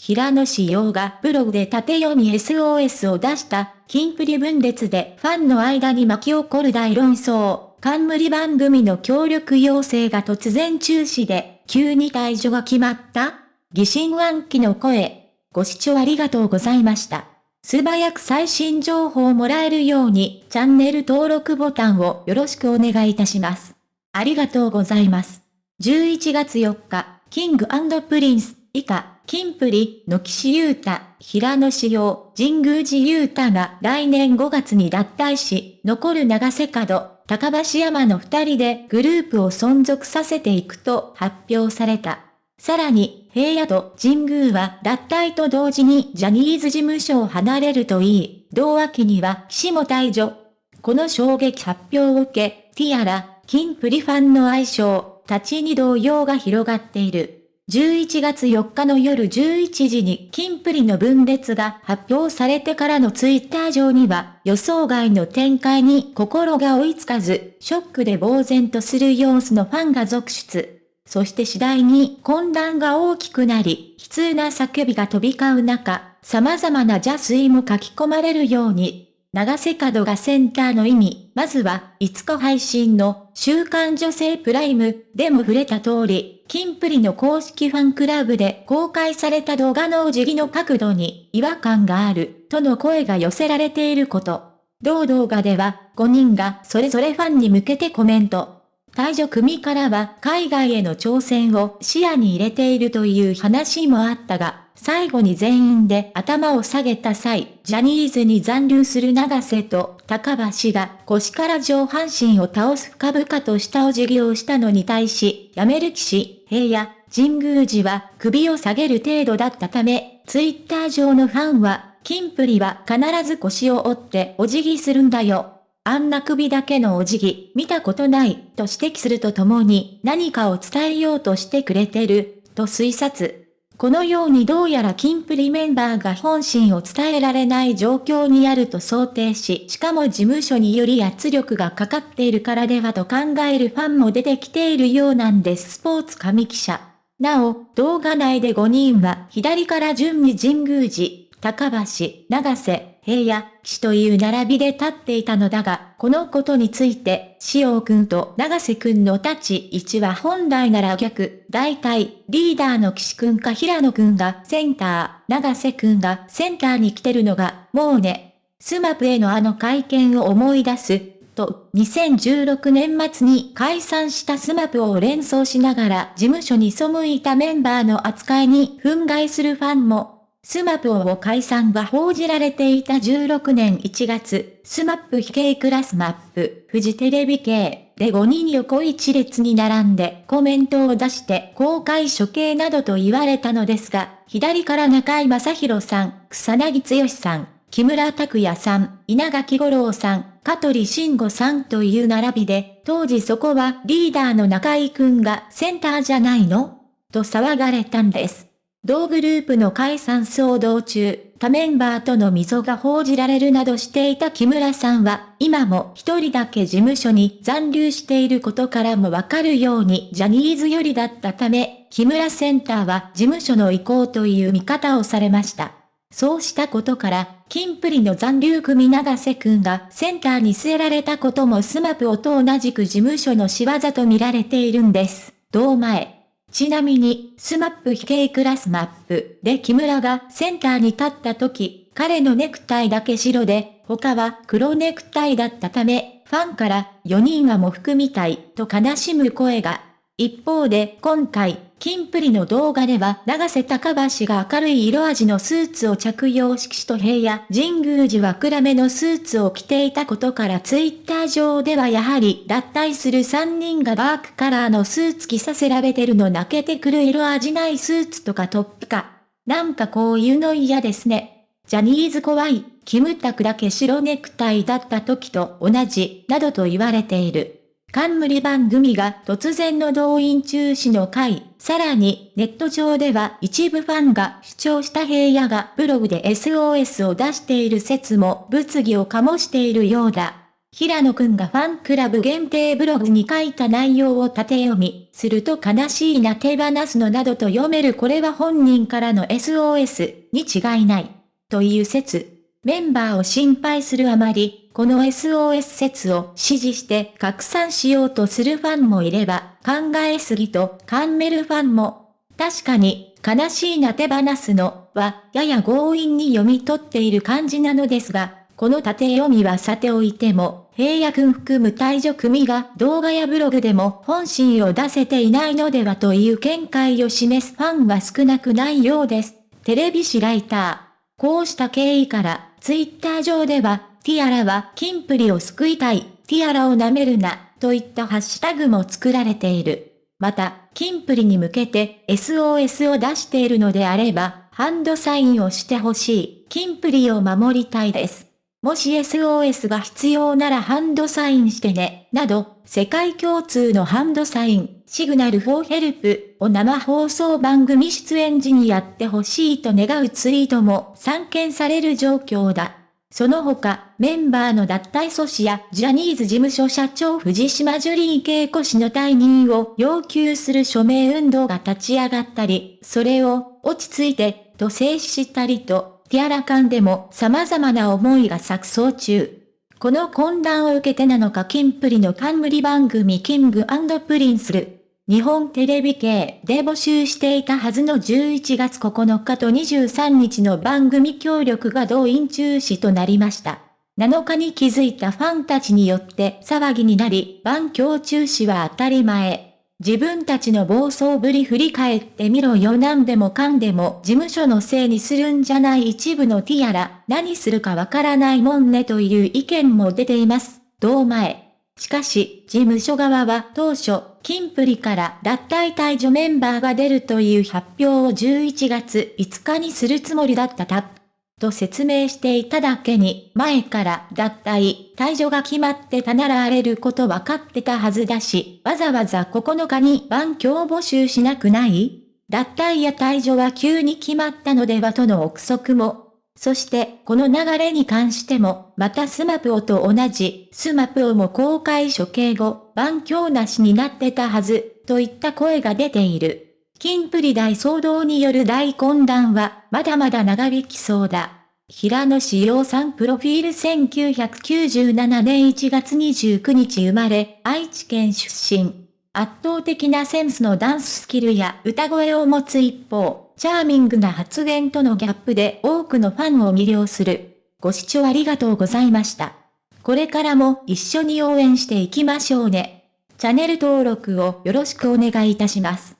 平野志陽がブログで縦読み SOS を出した、金プリ分裂でファンの間に巻き起こる大論争、冠番組の協力要請が突然中止で、急に退場が決まった疑心暗鬼の声。ご視聴ありがとうございました。素早く最新情報をもらえるように、チャンネル登録ボタンをよろしくお願いいたします。ありがとうございます。11月4日、キングプリンス、以下、キンプリの岸優太、平野紫耀、神宮寺勇太が来年5月に脱退し、残る永瀬廉、髙橋海人の二人でグループを存続させていくと発表された。さらに、平野と神宮寺は脱退と同時にジャニーズ事務所を離れるといい、同秋には岸も退場。この衝撃発表を受け、ティアラ、キンプリファンの愛称、たちに動揺が広がっている。11月4日の夜11時に金プリの分裂が発表されてからのツイッター上には予想外の展開に心が追いつかず、ショックで呆然とする様子のファンが続出。そして次第に混乱が大きくなり、悲痛な叫びが飛び交う中、様々な邪推も書き込まれるように、長瀬角がセンターの意味、まずは、5日配信の、週刊女性プライムでも触れた通り、金プリの公式ファンクラブで公開された動画のお辞儀の角度に違和感がある、との声が寄せられていること。同動画では、5人がそれぞれファンに向けてコメント。退場組からは海外への挑戦を視野に入れているという話もあったが、最後に全員で頭を下げた際、ジャニーズに残留する長瀬と高橋が腰から上半身を倒す深々としたお辞儀をしたのに対し、辞める騎士、平野、神宮寺は首を下げる程度だったため、ツイッター上のファンは、金プリは必ず腰を折ってお辞儀するんだよ。あんな首だけのお辞儀、見たことない、と指摘するとともに、何かを伝えようとしてくれてる、と推察。このようにどうやらキンプリメンバーが本心を伝えられない状況にあると想定し、しかも事務所により圧力がかかっているからではと考えるファンも出てきているようなんです。スポーツ神記者。なお、動画内で5人は左から順に神宮寺、髙橋、永瀬、平野、岸という並びで立っていたのだが、このことについて、紫耀くんと永瀬くんの立ち位置は本来なら逆、大体、リーダーの岸くんか平野くんがセンター、永瀬くんがセンターに来てるのが、もうね、 SMAP へのあの会見を思い出す、と、2016年末に解散した SMAP を連想しながら事務所に背いたメンバーの扱いに憤慨するファンも。スマップの解散が報じられていた16年1月、スマップ非系クラスマップ、フジテレビ系で5人横一列に並んでコメントを出して公開処刑などと言われたのですが、左から中居正広さん、草彅剛さん、木村拓哉さん、稲垣吾郎さん、香取慎吾さんという並びで、当時そこはリーダーの中居くんがセンターじゃないの？と騒がれたんです。同グループの解散騒動中、他メンバーとの溝が報じられるなどしていた木村さんは、今も一人だけ事務所に残留していることからもわかるようにジャニーズ寄りだったため、木村センターは事務所の意向という見方をされました。そうしたことから、金プリの残留組長瀬くんがセンターに据えられたこともスマプオと同じく事務所の仕業と見られているんです。同前。ちなみに、スマップ非形クラスマップで木村がセンターに立った時、彼のネクタイだけ白で、他は黒ネクタイだったため、ファンから4人は喪服みたいと悲しむ声が。一方で今回、キンプリの動画では永瀬高橋が明るい色味のスーツを着用し岸と平野神宮寺は暗めのスーツを着ていたことからツイッター上ではやはり脱退する3人がダークカラーのスーツ着させられてるの泣けてくる色味ないスーツとかトップか。なんかこういうの嫌ですね。ジャニーズ怖い、キムタクだけ白ネクタイだった時と同じ、などと言われている。冠番組が突然の動員中止の回、さらにネット上では一部ファンが主張した平野がブログで SOS を出している説も物議を醸しているようだ。平野くんがファンクラブ限定ブログに書いた内容を縦読み、すると悲しいな手放すのなどと読めるこれは本人からの SOS に違いない。という説。メンバーを心配するあまり、この SOS 説を支持して拡散しようとするファンもいれば、考えすぎとカンメルファンも、確かに、悲しいな手放すのは、やや強引に読み取っている感じなのですが、この縦読みはさておいても、平野くん含む退場組が動画やブログでも本心を出せていないのではという見解を示すファンは少なくないようです。テレビ誌ライター。こうした経緯から、ツイッター上では、ティアラはキンプリを救いたい、ティアラを舐めるな、といったハッシュタグも作られている。また、キンプリに向けて SOS を出しているのであれば、ハンドサインをしてほしい。キンプリを守りたいです。もし SOS が必要ならハンドサインしてね、など、世界共通のハンドサイン、シグナルフォーヘルプを生放送番組出演時にやってほしいと願うツイートも散見される状況だ。その他、メンバーの脱退阻止やジャニーズ事務所社長藤島ジュリー恵子氏の退任を要求する署名運動が立ち上がったり、それを落ち着いてと制止したりと、ティアラ間でも様々な思いが錯綜中。この混乱を受けてなのかキンプリの冠番組キングプリンスる。日本テレビ系で募集していたはずの11月9日と23日の番組協力が動員中止となりました。7日に気づいたファンたちによって騒ぎになり、番強中止は当たり前。自分たちの暴走ぶり振り返ってみろよ何でもかんでも事務所のせいにするんじゃない一部のティアラ、何するかわからないもんねという意見も出ています。同前。しかし、事務所側は当初、キンプリから脱退退場メンバーが出るという発表を11月5日にするつもりだったた。と説明していただけに、前から脱退、退場が決まってたなら荒れること分かってたはずだし、わざわざ9日に番強募集しなくない？脱退や退場は急に決まったのではとの憶測も。そして、この流れに関しても、またスマプオと同じ、スマプオも公開処刑後、番強なしになってたはず、といった声が出ている。キンプリ大騒動による大混乱は、まだまだ長引きそうだ。平野志陽さんプロフィール1997年1月29日生まれ、愛知県出身。圧倒的なセンスのダンススキルや歌声を持つ一方、チャーミングな発言とのギャップで多くのファンを魅了する。ご視聴ありがとうございました。これからも一緒に応援していきましょうね。チャンネル登録をよろしくお願いいたします。